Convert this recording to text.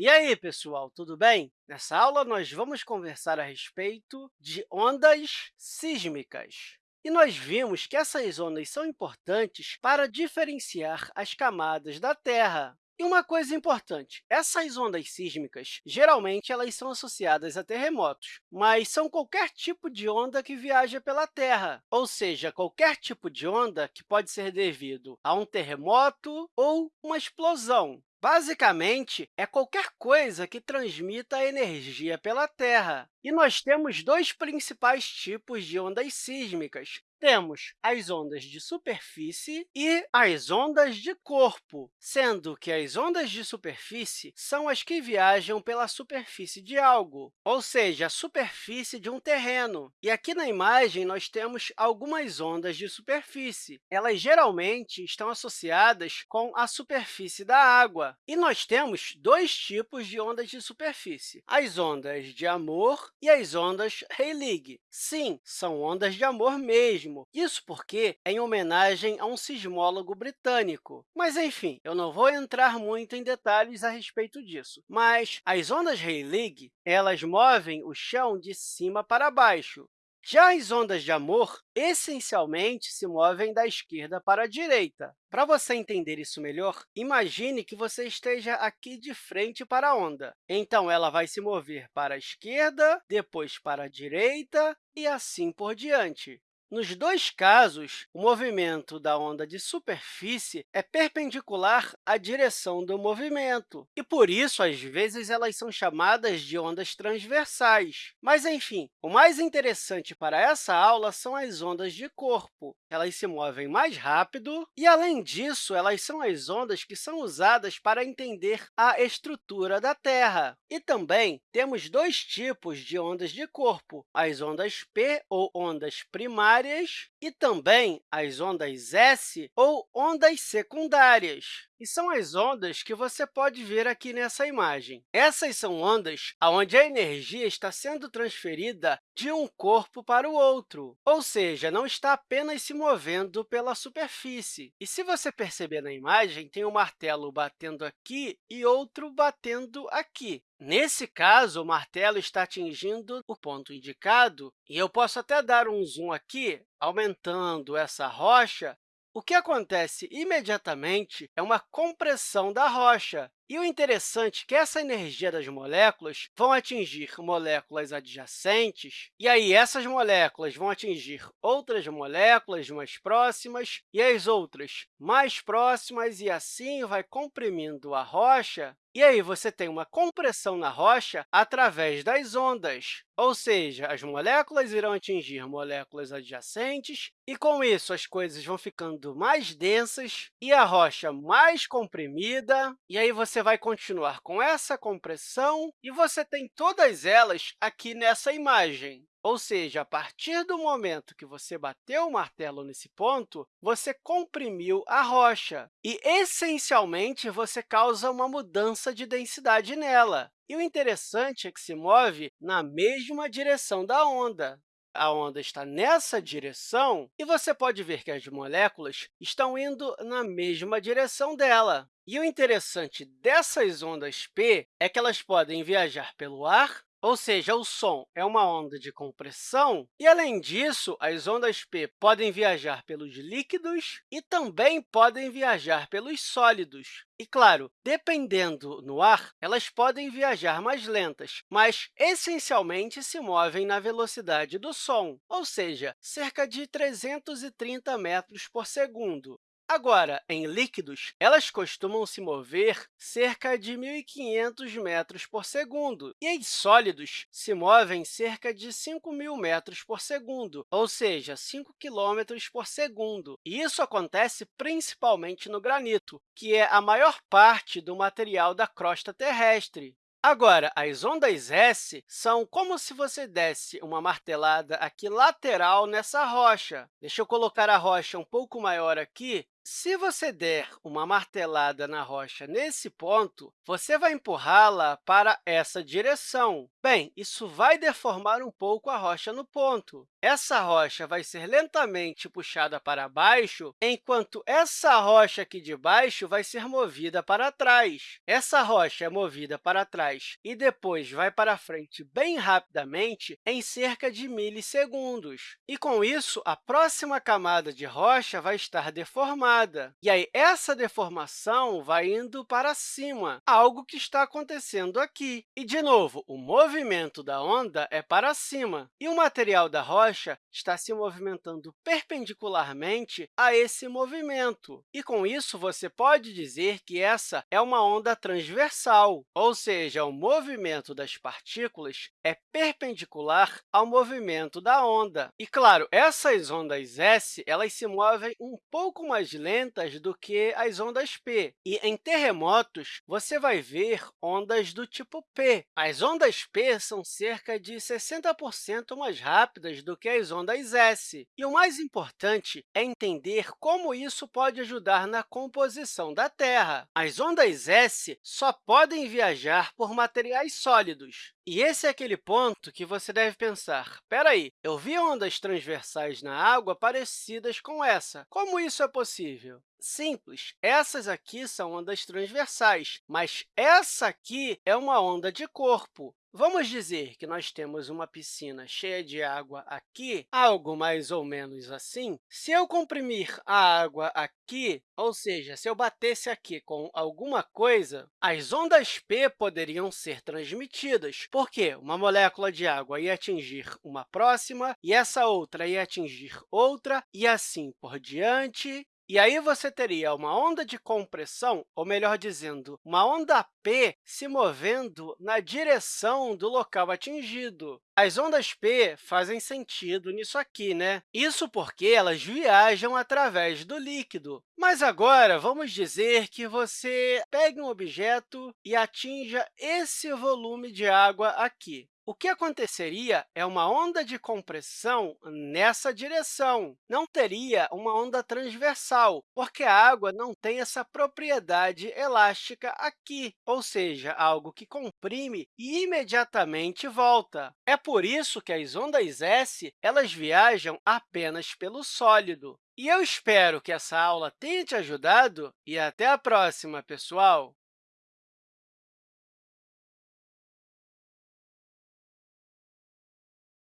E aí, pessoal, tudo bem? Nessa aula, nós vamos conversar a respeito de ondas sísmicas. E nós vimos que essas ondas são importantes para diferenciar as camadas da Terra. E uma coisa importante, essas ondas sísmicas, geralmente, elas são associadas a terremotos, mas são qualquer tipo de onda que viaja pela Terra, ou seja, qualquer tipo de onda que pode ser devido a um terremoto ou uma explosão. Basicamente, é qualquer coisa que transmita energia pela Terra. E nós temos dois principais tipos de ondas sísmicas, temos as ondas de superfície e as ondas de corpo, sendo que as ondas de superfície são as que viajam pela superfície de algo, ou seja, a superfície de um terreno. E aqui na imagem, nós temos algumas ondas de superfície. Elas geralmente estão associadas com a superfície da água. E nós temos dois tipos de ondas de superfície, as ondas de amor e as ondas Rayleigh. Sim, são ondas de amor mesmo, mesmo. Isso porque é em homenagem a um sismólogo britânico. Mas, enfim, eu não vou entrar muito em detalhes a respeito disso. Mas as ondas Rayleigh elas movem o chão de cima para baixo. Já as ondas de amor, essencialmente, se movem da esquerda para a direita. Para você entender isso melhor, imagine que você esteja aqui de frente para a onda. Então, ela vai se mover para a esquerda, depois para a direita e assim por diante. Nos dois casos, o movimento da onda de superfície é perpendicular à direção do movimento, e, por isso, às vezes, elas são chamadas de ondas transversais. Mas, enfim, o mais interessante para essa aula são as ondas de corpo. Elas se movem mais rápido e, além disso, elas são as ondas que são usadas para entender a estrutura da Terra. E também temos dois tipos de ondas de corpo, as ondas P, ou ondas primárias, primárias e também as ondas S ou ondas secundárias. E são as ondas que você pode ver aqui nessa imagem. Essas são ondas onde a energia está sendo transferida de um corpo para o outro, ou seja, não está apenas se movendo pela superfície. E se você perceber na imagem, tem um martelo batendo aqui e outro batendo aqui. Nesse caso, o martelo está atingindo o ponto indicado, e eu posso até dar um zoom aqui, aumentando essa rocha, o que acontece imediatamente é uma compressão da rocha. E o interessante é que essa energia das moléculas vão atingir moléculas adjacentes, e aí essas moléculas vão atingir outras moléculas mais próximas, e as outras mais próximas, e assim vai comprimindo a rocha e aí, você tem uma compressão na rocha através das ondas, ou seja, as moléculas irão atingir moléculas adjacentes, e, com isso, as coisas vão ficando mais densas e a rocha mais comprimida, e aí você vai continuar com essa compressão, e você tem todas elas aqui nessa imagem. Ou seja, a partir do momento que você bateu o martelo nesse ponto, você comprimiu a rocha e, essencialmente, você causa uma mudança de densidade nela. E o interessante é que se move na mesma direção da onda. A onda está nessa direção e você pode ver que as moléculas estão indo na mesma direção dela. E o interessante dessas ondas P é que elas podem viajar pelo ar ou seja, o som é uma onda de compressão, e, além disso, as ondas P podem viajar pelos líquidos e também podem viajar pelos sólidos. E, claro, dependendo no ar, elas podem viajar mais lentas, mas, essencialmente, se movem na velocidade do som, ou seja, cerca de 330 metros por segundo. Agora, em líquidos, elas costumam se mover cerca de 1.500 metros por segundo, e em sólidos se movem cerca de 5.000 metros por segundo, ou seja, 5 km por segundo. E isso acontece principalmente no granito, que é a maior parte do material da crosta terrestre. Agora, as ondas S são como se você desse uma martelada aqui lateral nessa rocha. Deixa eu colocar a rocha um pouco maior aqui Se você der uma martelada na rocha nesse ponto, você vai empurrá-la para essa direção. Bem, isso vai deformar um pouco a rocha no ponto. Essa rocha vai ser lentamente puxada para baixo, enquanto essa rocha aqui de baixo vai ser movida para trás. Essa rocha é movida para trás e depois vai para frente bem rapidamente em cerca de milissegundos. E, com isso, a próxima camada de rocha vai estar deformada. E aí, essa deformação vai indo para cima, algo que está acontecendo aqui. E, de novo, o movimento da onda é para cima, e o material da rocha está se movimentando perpendicularmente a esse movimento. E, com isso, você pode dizer que essa é uma onda transversal, ou seja, o movimento das partículas é perpendicular ao movimento da onda. E, claro, essas ondas S elas se movem um pouco mais lentas do que as ondas P. E, em terremotos, você vai ver ondas do tipo P. As ondas P são cerca de 60% mais rápidas do que as ondas S. E o mais importante é entender como isso pode ajudar na composição da Terra. As ondas S só podem viajar por materiais sólidos. E esse é aquele ponto que você deve pensar, espera aí, eu vi ondas transversais na água parecidas com essa. Como isso é possível? Simples, essas aqui são ondas transversais, mas essa aqui é uma onda de corpo. Vamos dizer que nós temos uma piscina cheia de água aqui, algo mais ou menos assim. Se eu comprimir a água aqui, ou seja, se eu batesse aqui com alguma coisa, as ondas P poderiam ser transmitidas, porque uma molécula de água ia atingir uma próxima, e essa outra ia atingir outra, e assim por diante, e aí você teria uma onda de compressão, ou melhor dizendo, uma onda P se movendo na direção do local atingido. As ondas P fazem sentido nisso aqui, né? Isso porque elas viajam através do líquido. Mas agora, vamos dizer que você pegue um objeto e atinja esse volume de água aqui. O que aconteceria é uma onda de compressão nessa direção. Não teria uma onda transversal, porque a água não tem essa propriedade elástica aqui, ou seja, algo que comprime e imediatamente volta. É por isso que as ondas S elas viajam apenas pelo sólido. E eu espero que essa aula tenha te ajudado e até a próxima, pessoal!